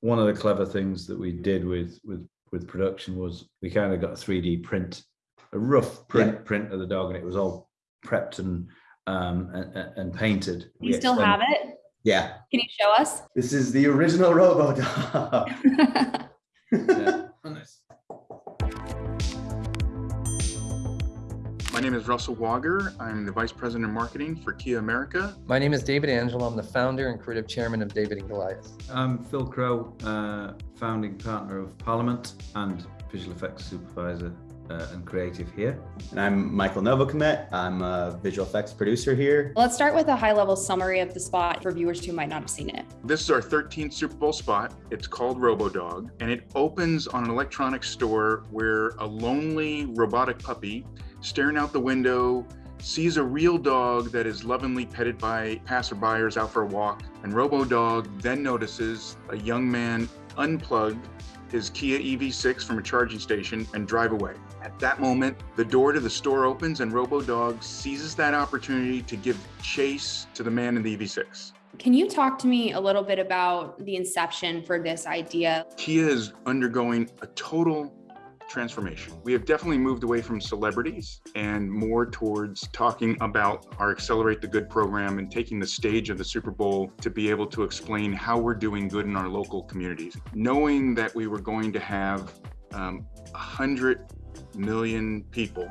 one of the clever things that we did with with with production was we kind of got a 3D print, a rough print Yeah. print of the dog, and it was all prepped and um and, and- and painted. You still have it? Yeah, Can you show us? this is the original Robo Dog. Yeah. Oh, nice. My name is Russell Wager. I'm the Vice President of Marketing for Kia America. My name is David Angelo. I'm the founder and creative chairman of David and Goliath. I'm Phil Crow, uh, founding partner of Parliament and visual effects supervisor uh, and creative here. And I'm Michael Novocomet. I'm a visual effects producer here. Let's start with a high level summary of the spot for viewers who might not have seen it. This is our 13th Super Bowl spot. It's called RoboDog, and it opens on an electronics store where a lonely robotic puppy staring out the window sees a real dog that is lovingly petted by passerbyers out for a walk. And RoboDog then notices a young man unplug his Kia EV6 from a charging station and drive away. At that moment, the door to the store opens and RoboDog seizes that opportunity to give chase to the man in the EV6. Can you talk to me a little bit about the inception for this idea? Kia is undergoing a total transformation. We have definitely moved away from celebrities and more towards talking about our Accelerate the Good program and taking the stage of the Super Bowl to be able to explain how we're doing good in our local communities. Knowing that we were going to have um, 100 million people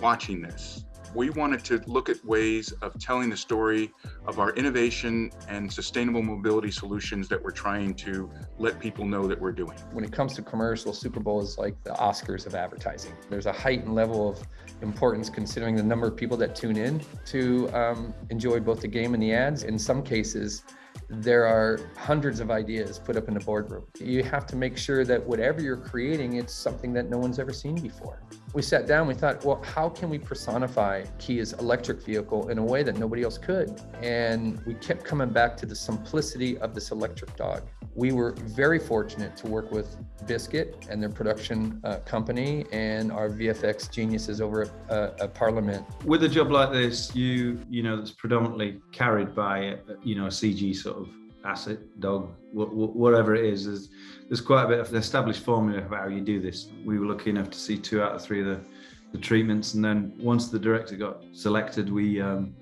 watching this, we wanted to look at ways of telling the story of our innovation and sustainable mobility solutions that we're trying to let people know that we're doing. When it comes to commercial, Super Bowl is like the Oscars of advertising. There's a heightened level of importance considering the number of people that tune in to um, enjoy both the game and the ads. In some cases, there are hundreds of ideas put up in the boardroom. You have to make sure that whatever you're creating, it's something that no one's ever seen before. We sat down, we thought, well, how can we personify Kia's electric vehicle in a way that nobody else could? And we kept coming back to the simplicity of this electric dog. We were very fortunate to work with Biscuit and their production uh, company and our VFX geniuses over at, uh, at Parliament. With a job like this, you you know that's predominantly carried by you know a CG sort of asset dog, wh- wh- whatever it is. There's there's quite a bit of established formula of how you do this. We were lucky enough to see two out of three of the, the treatments, and then once the director got selected, we um,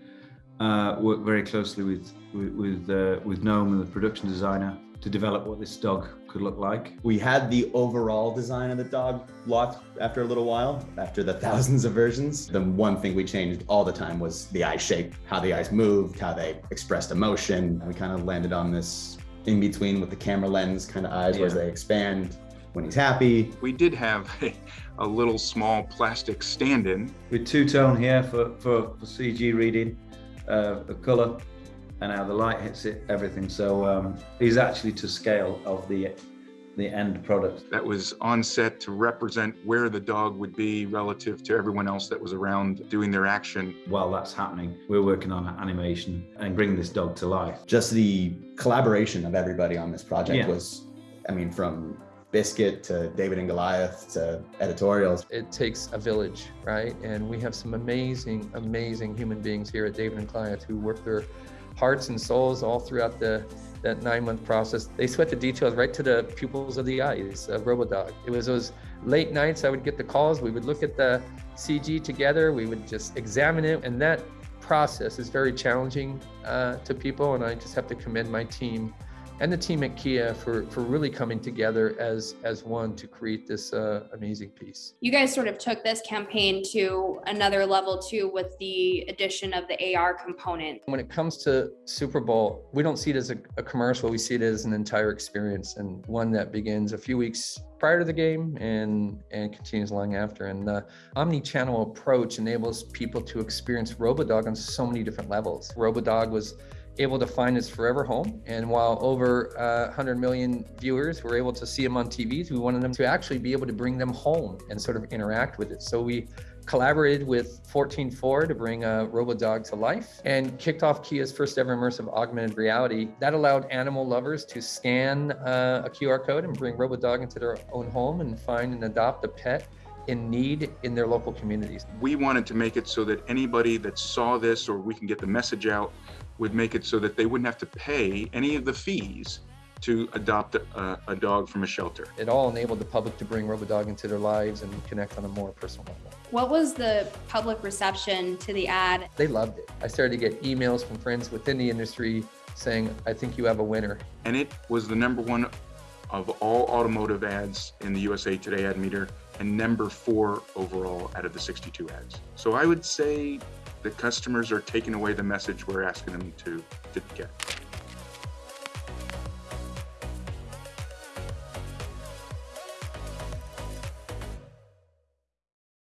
uh, worked very closely with with with, uh, with Noam and the production designer to develop what this dog could look like. We had the overall design of the dog locked after a little while, after the thousands of versions. The one thing we changed all the time was the eye shape, how the eyes moved, how they expressed emotion. We kind of landed on this in between with the camera lens kind of eyes, where they expand when he's happy. We did have a, a little small plastic stand-in. with two tone here for, for, for CG reading, uh, the color, and how the light hits it, everything. So um, he's actually to scale of the the end product. that was on set to represent where the dog would be relative to everyone else that was around doing their action. While that's happening, we're working on animation and bringing this dog to life. Just the collaboration of everybody on this project Yeah. was, I mean, from Biscuit to David and Goliath to editorials. It takes a village, right? And we have some amazing, amazing human beings here at David and Goliath who work their hearts and souls all throughout the that nine month process. They sweat the details right to the pupils of the eyes of RoboDog. It was those late nights I would get the calls. We would look at the CG together. We would just examine it, and that process is very challenging uh, to people. And I just have to commend my team and the team at Kia for for really coming together as as one to create this uh, amazing piece. You guys sort of took this campaign to another level too with the addition of the AR component. When it comes to Super Bowl, we don't see it as a, a commercial. We see it as an entire experience and one that begins a few weeks prior to the game and and continues long after. And the omni-channel approach enables people to experience RoboDog on so many different levels. RoboDog was able to find his forever home. And while over uh, 100 million viewers were able to see him on TVs, we wanted them to actually be able to bring them home and sort of interact with it. So we collaborated with 14.4 to bring uh, RoboDog to life and kicked off Kia's first ever immersive augmented reality. That allowed animal lovers to scan uh, a QR code and bring RoboDog into their own home and find and adopt a pet in need in their local communities. We wanted to make it so that anybody that saw this or we can get the message out would make it so that they wouldn't have to pay any of the fees to adopt a, a dog from a shelter. It all enabled the public to bring RoboDog into their lives and connect on a more personal level. What was the public reception to the ad? They loved it. I started to get emails from friends within the industry saying, I think you have a winner. And it was the number one of all automotive ads in the USA Today ad meter and number four overall out of the 62 ads. So I would say the customers are taking away the message we're asking them to, to get.